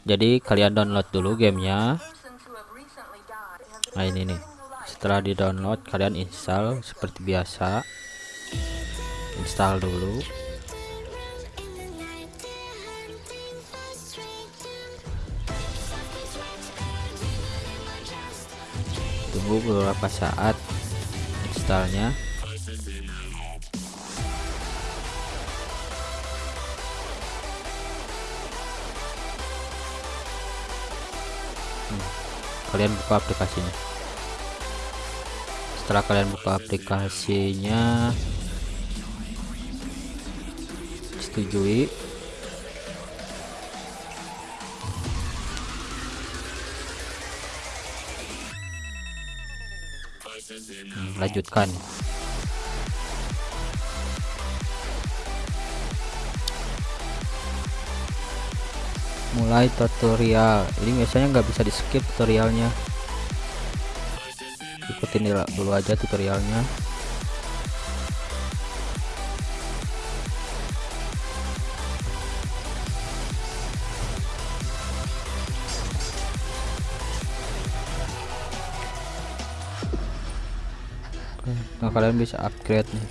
jadi kalian download dulu gamenya. Nah ini nih. Setelah di download kalian install seperti biasa. Install dulu. Tunggu beberapa saat installnya kalian buka aplikasinya. Setelah kalian buka aplikasinya setujui. Hmm, lanjutkan mulai tutorial. Ini biasanya nggak bisa di skip tutorialnya. Ikutin dulu aja tutorialnya. Nah kalian bisa upgrade nih.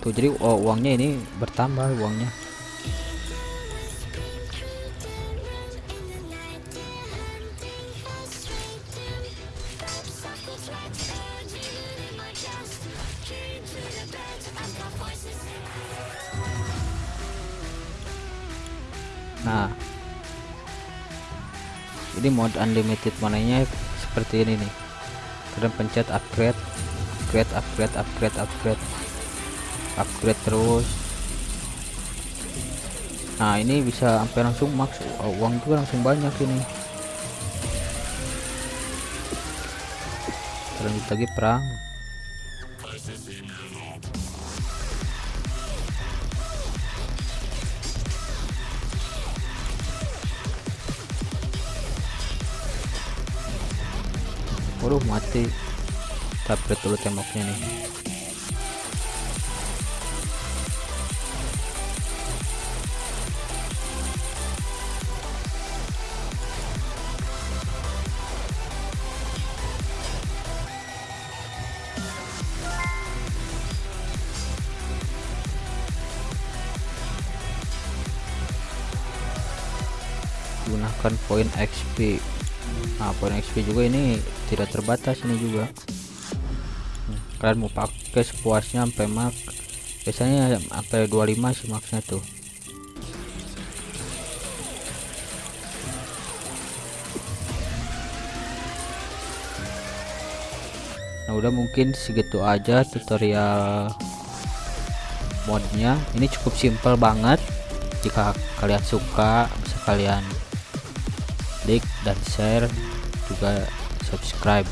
Tuh jadi oh, uangnya ini bertambah uangnya nah. Ini mode unlimited monenya seperti ini nih. Kalian pencet upgrade upgrade upgrade upgrade upgrade. Upgrade terus. Nah ini bisa sampai langsung max. Oh, uang itu langsung banyak ini. Lanjut lagi perang Waduh mati. Tabret dulu temboknya nih. Gunakan poin XP nah poin XP juga ini tidak terbatas ini juga. Kalian mau pakai sepuasnya sampai mak biasanya sampai 25 sih maksnya tuh. Nah udah mungkin segitu aja tutorial modnya. Ini cukup simpel banget. Jika kalian suka bisa kalian like dan share juga subscribe